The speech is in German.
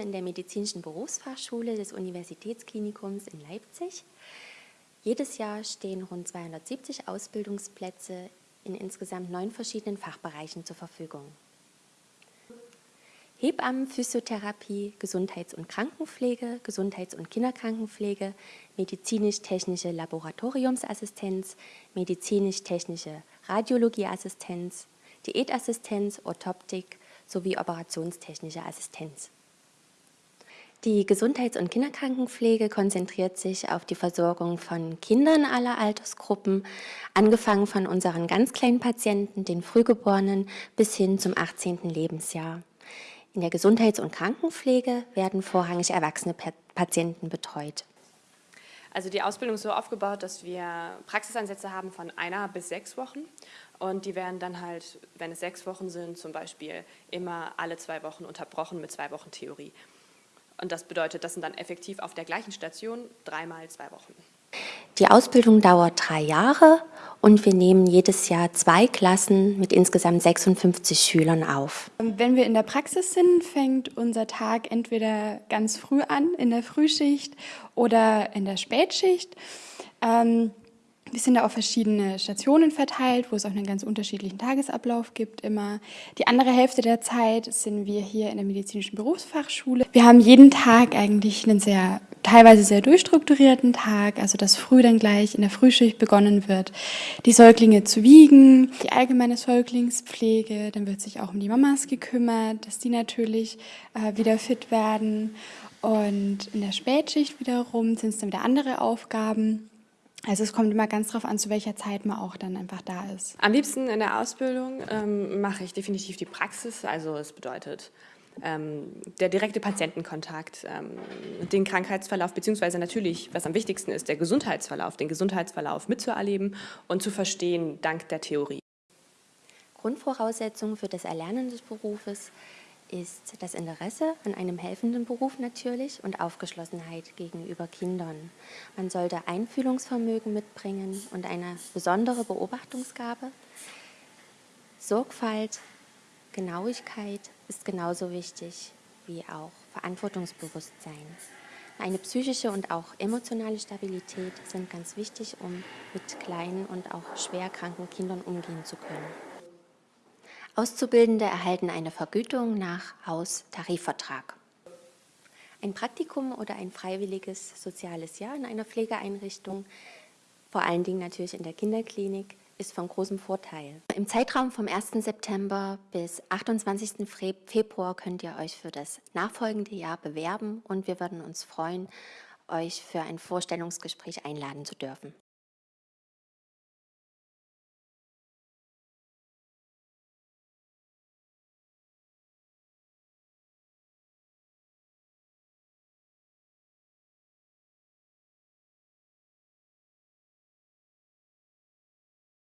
in der Medizinischen Berufsfachschule des Universitätsklinikums in Leipzig. Jedes Jahr stehen rund 270 Ausbildungsplätze in insgesamt neun verschiedenen Fachbereichen zur Verfügung. Hebammen, Physiotherapie, Gesundheits- und Krankenpflege, Gesundheits- und Kinderkrankenpflege, medizinisch-technische Laboratoriumsassistenz, medizinisch-technische Radiologieassistenz, Diätassistenz, Orthoptik sowie operationstechnische Assistenz. Die Gesundheits- und Kinderkrankenpflege konzentriert sich auf die Versorgung von Kindern aller Altersgruppen, angefangen von unseren ganz kleinen Patienten, den Frühgeborenen, bis hin zum 18. Lebensjahr. In der Gesundheits- und Krankenpflege werden vorrangig erwachsene Patienten betreut. Also die Ausbildung ist so aufgebaut, dass wir Praxisansätze haben von einer bis sechs Wochen und die werden dann halt, wenn es sechs Wochen sind, zum Beispiel immer alle zwei Wochen unterbrochen mit zwei Wochen Theorie. Und das bedeutet, das sind dann effektiv auf der gleichen Station dreimal zwei Wochen. Die Ausbildung dauert drei Jahre und wir nehmen jedes Jahr zwei Klassen mit insgesamt 56 Schülern auf. Wenn wir in der Praxis sind, fängt unser Tag entweder ganz früh an, in der Frühschicht oder in der Spätschicht. Ähm, wir sind da auf verschiedene Stationen verteilt, wo es auch einen ganz unterschiedlichen Tagesablauf gibt immer. Die andere Hälfte der Zeit sind wir hier in der medizinischen Berufsfachschule. Wir haben jeden Tag eigentlich einen sehr, teilweise sehr durchstrukturierten Tag, also dass früh dann gleich in der Frühschicht begonnen wird, die Säuglinge zu wiegen, die allgemeine Säuglingspflege, dann wird sich auch um die Mamas gekümmert, dass die natürlich äh, wieder fit werden. Und in der Spätschicht wiederum sind es dann wieder andere Aufgaben. Also es kommt immer ganz darauf an, zu welcher Zeit man auch dann einfach da ist. Am liebsten in der Ausbildung ähm, mache ich definitiv die Praxis, also es bedeutet ähm, der direkte Patientenkontakt, ähm, den Krankheitsverlauf, beziehungsweise natürlich, was am wichtigsten ist, der Gesundheitsverlauf, den Gesundheitsverlauf mitzuerleben und zu verstehen dank der Theorie. Grundvoraussetzung für das Erlernen des Berufes ist das Interesse an einem helfenden Beruf natürlich und Aufgeschlossenheit gegenüber Kindern. Man sollte Einfühlungsvermögen mitbringen und eine besondere Beobachtungsgabe. Sorgfalt, Genauigkeit ist genauso wichtig wie auch Verantwortungsbewusstsein. Eine psychische und auch emotionale Stabilität sind ganz wichtig, um mit kleinen und auch schwer kranken Kindern umgehen zu können. Auszubildende erhalten eine Vergütung nach Haustarifvertrag. Ein Praktikum oder ein freiwilliges soziales Jahr in einer Pflegeeinrichtung, vor allen Dingen natürlich in der Kinderklinik, ist von großem Vorteil. Im Zeitraum vom 1. September bis 28. Februar könnt ihr euch für das nachfolgende Jahr bewerben und wir würden uns freuen, euch für ein Vorstellungsgespräch einladen zu dürfen.